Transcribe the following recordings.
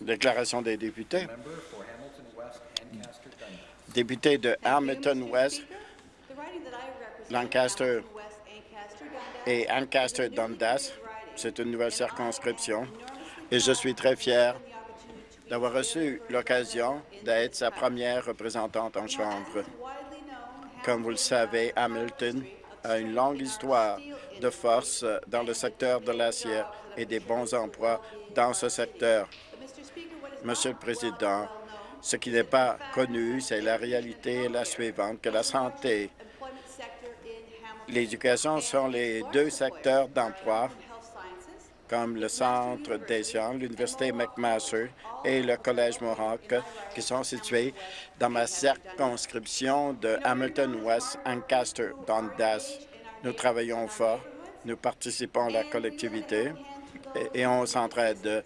Déclaration des députés. Député de Hamilton West, Lancaster et Ancaster Dundas, c'est une nouvelle circonscription et je suis très fier d'avoir reçu l'occasion d'être sa première représentante en Chambre. Comme vous le savez, Hamilton a une longue histoire de force dans le secteur de l'acier et des bons emplois dans ce secteur. Monsieur le Président, ce qui n'est pas connu, c'est la réalité la suivante, que la santé, l'éducation sont les deux secteurs d'emploi comme le Centre des sciences, l'Université McMaster et le Collège Mohawk, qui sont situés dans ma circonscription de Hamilton-West, Ancaster, Dundas. Nous travaillons fort, nous participons à la collectivité et, on s'entraide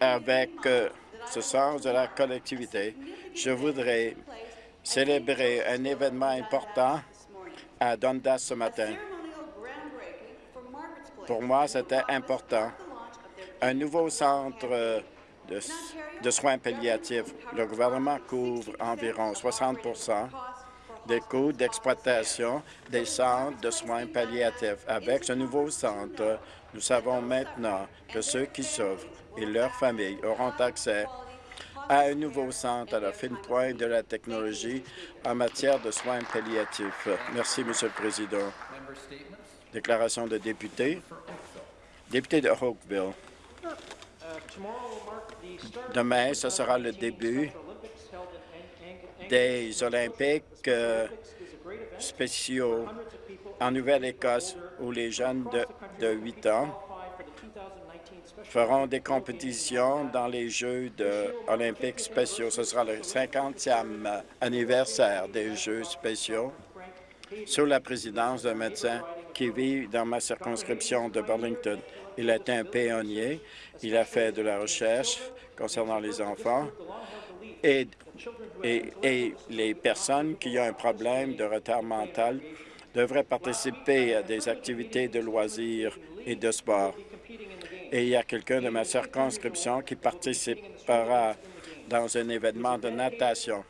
avec euh, ce sens de la collectivité. Je voudrais célébrer un événement important à Dundas ce matin. Pour moi, c'était important. Un nouveau centre euh, de, de soins palliatifs. Le gouvernement couvre environ 60 des coûts d'exploitation des centres de soins palliatifs. Avec ce nouveau centre, nous savons maintenant que ceux qui souffrent et leurs familles auront accès à un nouveau centre à la fine pointe de la technologie en matière de soins palliatifs. Merci, Monsieur le Président. Déclaration de député. Député de Oakville. Demain, ce sera le début des Olympiques euh, spéciaux en Nouvelle-Écosse où les jeunes de, de 8 ans feront des compétitions dans les Jeux de olympiques spéciaux. Ce sera le 50e anniversaire des Jeux spéciaux sous la présidence d'un médecin qui vit dans ma circonscription de Burlington. Il été un pionnier. Il a fait de la recherche concernant les enfants et, et, les personnes qui ont un problème de retard mental devraient participer à des activités de loisirs et de sport. Et il y a quelqu'un de ma circonscription qui participera dans un événement de natation.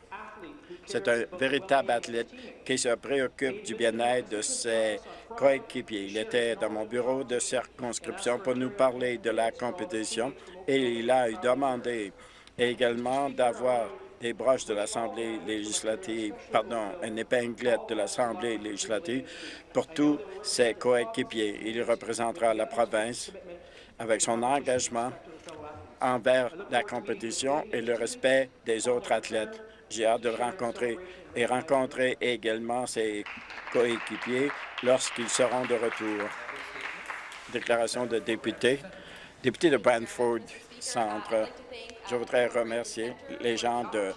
C'est un véritable athlète qui se préoccupe du bien-être de ses coéquipiers. Il était dans mon bureau de circonscription pour nous parler de la compétition et il a demandé également d'avoir des broches de l'Assemblée législative, pardon, une épinglette de l'Assemblée législative pour tous ses coéquipiers. Il représentera la province avec son engagement envers la compétition et le respect des autres athlètes. J'ai hâte de le rencontrer et rencontrer également ses coéquipiers lorsqu'ils seront de retour. Déclaration de député. Député de Brantford Centre. Je voudrais remercier les gens de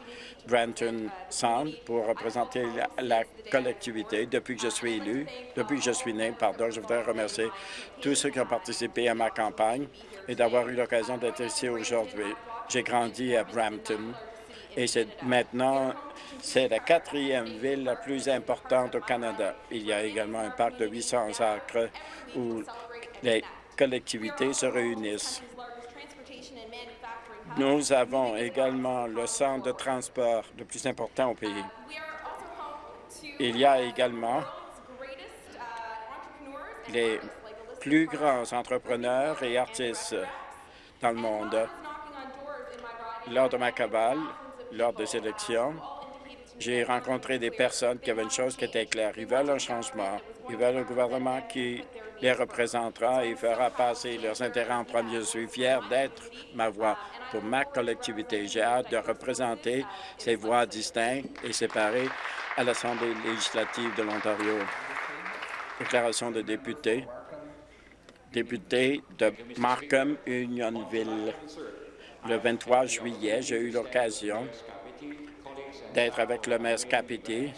Branton Sound pour représenter la, collectivité depuis que je suis élu, depuis que je suis né, pardon. Je voudrais remercier tous ceux qui ont participé à ma campagne et d'avoir eu l'occasion d'être ici aujourd'hui. J'ai grandi à Brampton et maintenant, c'est la quatrième ville la plus importante au Canada. Il y a également un parc de 800 acres où les collectivités se réunissent. Nous avons également le centre de transport le plus important au pays. Il y a également les plus grands entrepreneurs et artistes dans le monde. Lors de ma cabale, lors des élections, j'ai rencontré des personnes qui avaient une chose qui était claire. Ils veulent un changement. Ils veulent un gouvernement qui les représentera et fera passer leurs intérêts en premier. Je suis fier d'être ma voix pour ma collectivité. J'ai hâte de représenter ces voix distinctes et séparées à l'Assemblée législative de l'Ontario. Déclaration de député. Député de Markham, Unionville. Le 23 juillet, j'ai eu l'occasion d'être avec le maire Scapiti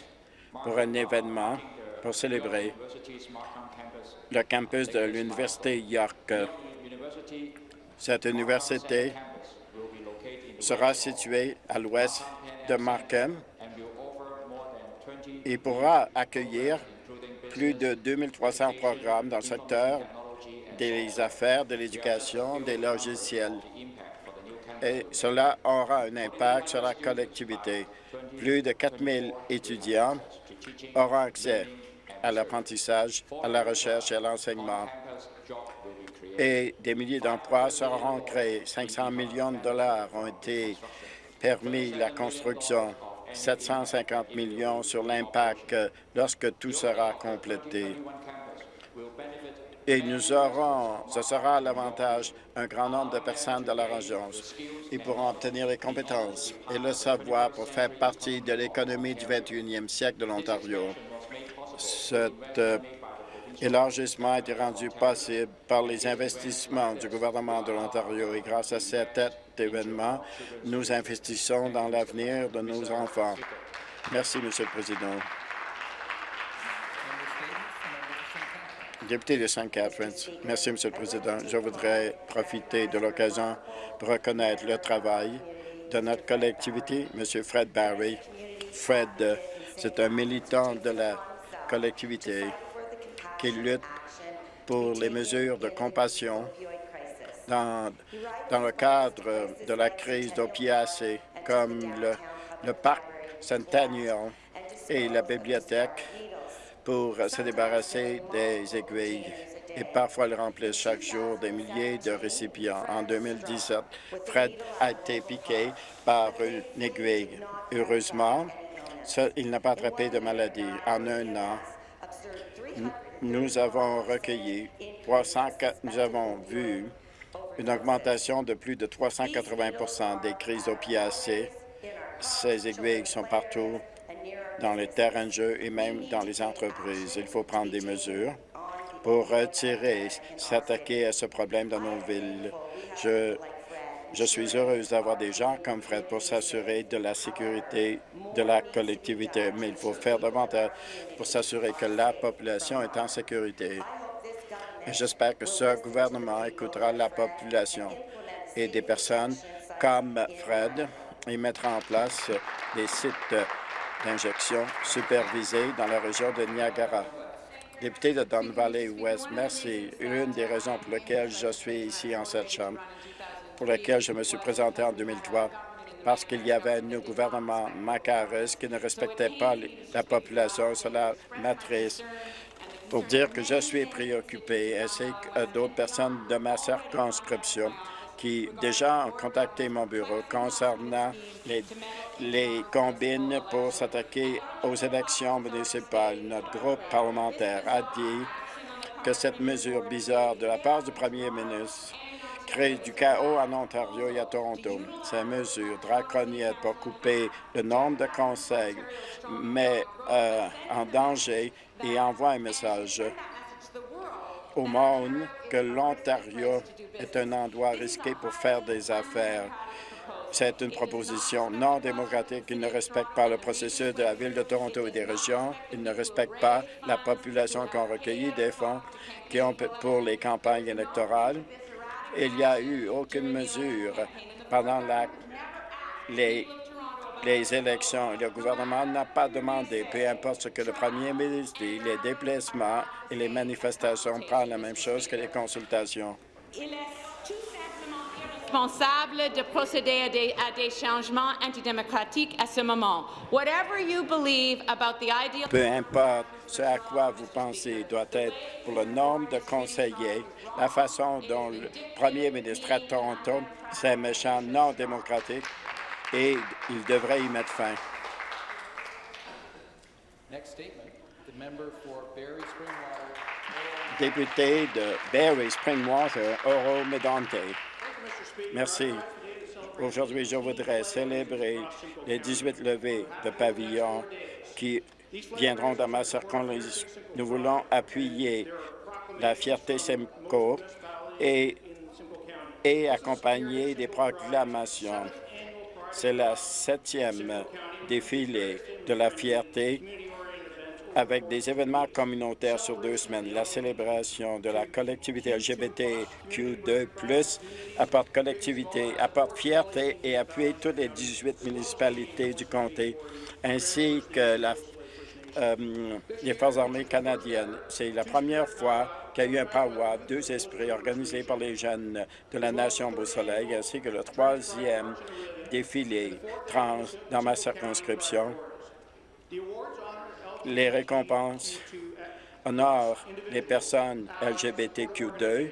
pour un événement pour célébrer le campus de l'Université York. Cette université sera située à l'ouest de Markham et pourra accueillir plus de 2300 programmes dans le secteur des affaires, de l'éducation, des logiciels. Et cela aura un impact sur la collectivité. Plus de 4 000 étudiants auront accès à l'apprentissage, à la recherche et à l'enseignement. Et des milliers d'emplois seront créés. 500 millions de dollars ont été permis la construction. 750 millions sur l'impact lorsque tout sera complété. Et nous aurons, ce sera l'avantage, un grand nombre de personnes de la région. Ils pourront obtenir les compétences et le savoir pour faire partie de l'économie du 21e siècle de l'Ontario. Cet euh, élargissement a été rendu possible par les investissements du gouvernement de l'Ontario et grâce à cet événement, nous investissons dans l'avenir de nos enfants. Merci, Monsieur le Président. Député de St. Catharines, merci, Monsieur le Président. Je voudrais profiter de l'occasion pour reconnaître le travail de notre collectivité, Monsieur Fred Barry. Fred, euh, c'est un militant de la collectivité qui lutte pour les mesures de compassion dans, dans le cadre de la crise d'opiacés, comme le, le parc Centennial et la bibliothèque pour se débarrasser des aiguilles et parfois le remplissent chaque jour des milliers de récipients. En 2017, Fred a été piqué par une aiguille. Heureusement, il n'a pas attrapé de maladie. En un an, nous avons recueilli 304 nous avons vu une augmentation de plus de 380% des crises opiacées. Ces aiguilles sont partout dans les terrains de jeu et même dans les entreprises. Il faut prendre des mesures pour retirer, s'attaquer à ce problème dans nos villes. Je, je suis heureuse d'avoir des gens comme Fred pour s'assurer de la sécurité de la collectivité, mais il faut faire davantage pour s'assurer que la population est en sécurité. J'espère que ce gouvernement écoutera la population et des personnes comme Fred et mettra en place des sites d'injection supervisés dans la région de Niagara. Député de Don Valley West, merci. Une des raisons pour lesquelles je suis ici en cette Chambre, pour laquelle je me suis présenté en 2003, parce qu'il y avait un gouvernement macarus qui ne respectait pas la population. Cela m'attriste pour dire que je suis préoccupé, ainsi que d'autres personnes de ma circonscription qui déjà ont contacté mon bureau concernant les, les combines pour s'attaquer aux élections municipales. Notre groupe parlementaire a dit que cette mesure bizarre de la part du premier ministre crée du chaos en Ontario et à Toronto. Ces mesures draconiennes pour couper le nombre de conseils met euh, en danger et envoie un message au monde que l'Ontario est un endroit risqué pour faire des affaires. C'est une proposition non démocratique. Il ne respecte pas le processus de la Ville de Toronto et des régions. Il ne respecte pas la population qui a recueilli des fonds qui ont pour les campagnes électorales. Il n'y a eu aucune mesure pendant la, les, les élections. Le gouvernement n'a pas demandé, peu importe ce que le premier ministre dit, les déplacements et les manifestations prennent la même chose que les consultations. Il est tout simplement irresponsable de procéder à des, à des changements antidémocratiques à ce moment. Whatever you believe about the ideal Peu importe ce à quoi vous pensez doit être pour le nombre de conseillers, la façon dont le premier ministre à Toronto, c'est méchant, non démocratique, et il devrait y mettre fin. Next statement, the member for Barry Springwater. Député de Barrie Springwater, Oro Medonte. Merci. Aujourd'hui, je voudrais célébrer les 18 levées de pavillons qui viendront dans ma circonscription. Nous voulons appuyer la fierté Simcoe et, et accompagner des proclamations. C'est la septième défilé de la fierté avec des événements communautaires sur deux semaines. La célébration de la collectivité LGBTQ2+, apporte collectivité, apporte fierté et appuie toutes les 18 municipalités du comté, ainsi que la euh, les Forces armées canadiennes. C'est la première fois qu'il y a eu un powwow, deux esprits organisés par les jeunes de la Nation Beau-Soleil, ainsi que le troisième défilé trans dans ma circonscription. Les récompenses honorent les personnes LGBTQ2,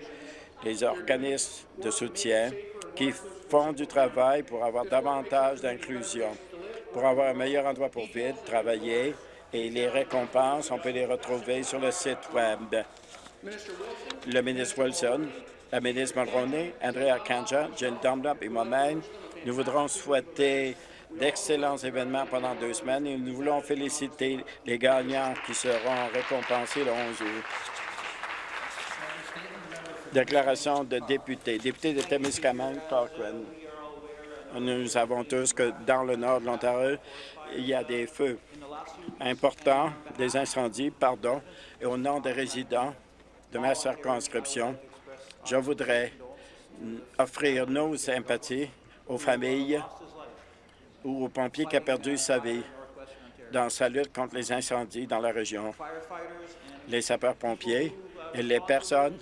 les organismes de soutien qui font du travail pour avoir davantage d'inclusion, pour avoir un meilleur endroit pour vivre, travailler, et les récompenses, on peut les retrouver sur le site Web. Le ministre Wilson, la ministre Mulroney, Andrea Kanja, Jill Dunlop et moi-même, nous voudrons souhaiter d'excellents événements pendant deux semaines et nous voulons féliciter les gagnants qui seront récompensés le 11 août. Déclaration de député. Député de Témiscamingue, Cochrane. Nous savons tous que dans le nord de l'Ontario, il y a des feux importants, des incendies, pardon, et au nom des résidents de ma circonscription, je voudrais offrir nos sympathies aux familles ou aux pompiers qui ont perdu sa vie dans sa lutte contre les incendies dans la région. Les sapeurs-pompiers et les personnes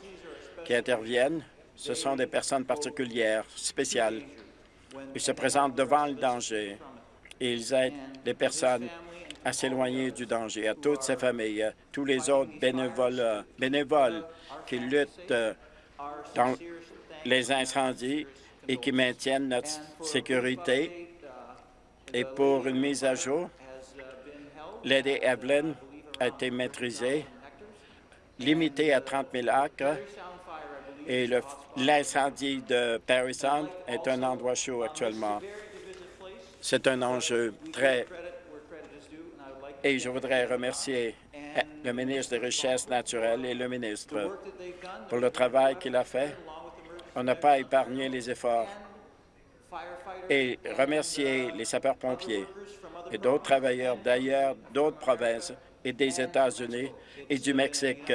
qui interviennent, ce sont des personnes particulières, spéciales. Ils se présentent devant le danger et ils aident les personnes à s'éloigner du danger, à toutes ces familles, à tous les autres bénévoles, qui luttent euh, dans les incendies et qui maintiennent notre sécurité. Et pour une mise à jour, Lady Evelyn a été maîtrisée, limitée à 30 000 acres, et l'incendie de Paris Sound est un endroit chaud actuellement. C'est un enjeu très... Et je voudrais remercier le ministre des Richesses naturelles et le ministre pour le travail qu'il a fait. On n'a pas épargné les efforts. Et remercier les sapeurs-pompiers et d'autres travailleurs d'ailleurs, d'autres provinces et des États-Unis et du Mexique.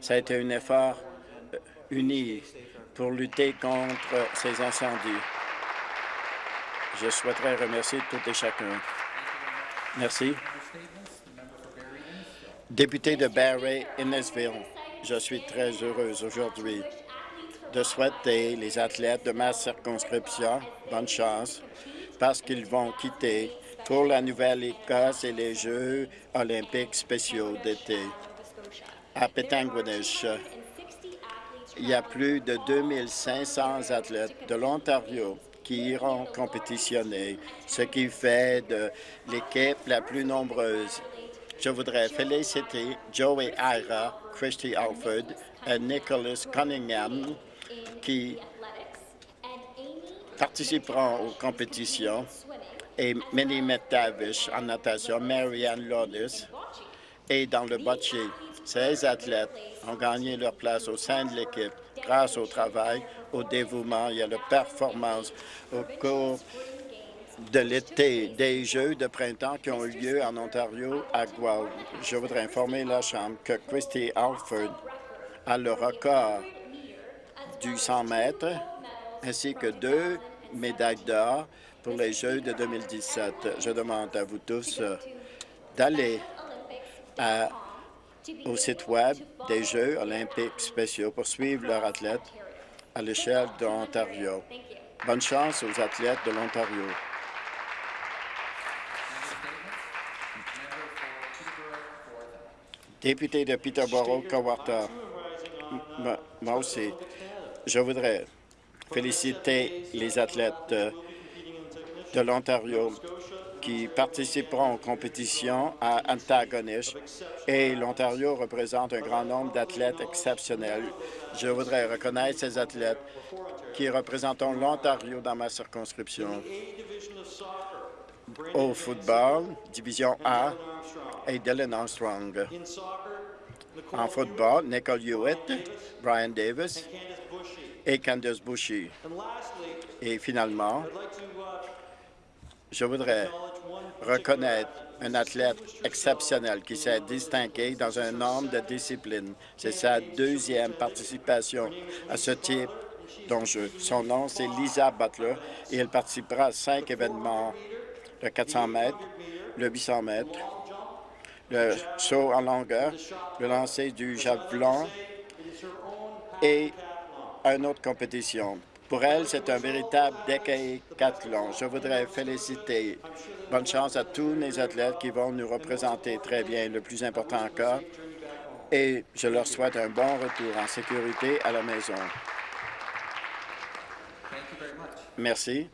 Ça a été un effort euh, uni pour lutter contre ces incendies. Je souhaiterais remercier tout et chacun. Merci. Député de Barrie, Innesville, je suis très heureuse aujourd'hui de souhaiter les athlètes de ma circonscription bonne chance parce qu'ils vont quitter pour la Nouvelle-Écosse et les Jeux olympiques spéciaux d'été. À Pétanguinish, il y a plus de 2500 athlètes de l'Ontario qui iront compétitionner, ce qui fait de l'équipe la plus nombreuse. Je voudrais féliciter Joey Ira, Christy Alford et Nicholas Cunningham qui participeront aux compétitions et Minnie McTavish en natation, Marianne Lawless et dans le bocce. Ces athlètes ont gagné leur place au sein de l'équipe grâce au travail, au dévouement et à la performance au cours de l'été des Jeux de printemps qui ont eu lieu en Ontario à Guelph. Je voudrais informer la Chambre que Christy Alford a le record du 100 mètres ainsi que deux médailles d'or pour les Jeux de 2017. Je demande à vous tous euh, d'aller au site Web des Jeux olympiques spéciaux pour suivre leurs athlètes à l'échelle de l'Ontario. Bonne chance aux athlètes de l'Ontario. Député de Peterborough-Cowarta, moi aussi, je voudrais féliciter les athlètes de l'Ontario qui participeront aux compétitions à Antagonish et l'Ontario représente un grand nombre d'athlètes exceptionnels. Je voudrais reconnaître ces athlètes qui représentent l'Ontario dans ma circonscription. Au football, division A, et Dylan Armstrong. En football, Nicole Hewitt, Brian Davis et Candice Bushy. Et finalement, je voudrais reconnaître un athlète exceptionnel qui s'est distingué dans un nombre de disciplines. C'est sa deuxième participation à ce type d'enjeu. Son nom, c'est Lisa Butler et elle participera à cinq événements, le 400 mètres, le 800 mètres, le saut en longueur, le lancer du javelot et une autre compétition. Pour elle, c'est un véritable décathlon. Je voudrais féliciter. Bonne chance à tous les athlètes qui vont nous représenter très bien, le plus important encore. Et je leur souhaite un bon retour en sécurité à la maison. Merci.